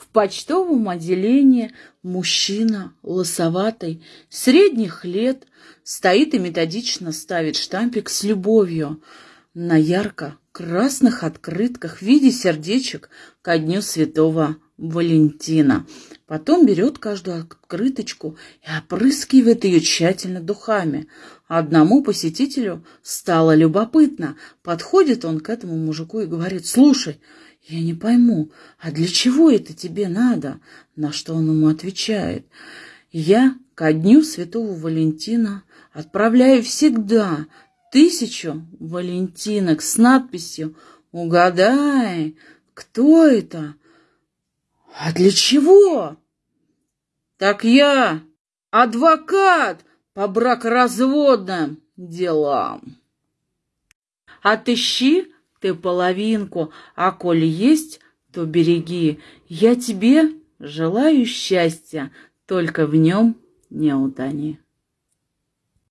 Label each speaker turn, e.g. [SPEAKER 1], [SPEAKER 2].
[SPEAKER 1] В почтовом отделении мужчина, лысоватый, средних лет, стоит и методично ставит штампик с любовью на ярко-красных открытках в виде сердечек ко дню святого Валентина. Потом берет каждую открыточку и опрыскивает ее тщательно духами. Одному посетителю стало любопытно. Подходит он к этому мужику и говорит, «Слушай, я не пойму, а для чего это тебе надо?» На что он ему отвечает, «Я ко дню святого Валентина отправляю всегда тысячу валентинок с надписью «Угадай, кто это?» «А для чего?» «Так я адвокат по бракоразводным делам». «Отыщи ты половинку, а коль есть, то береги. Я тебе желаю счастья, только в нем не утони».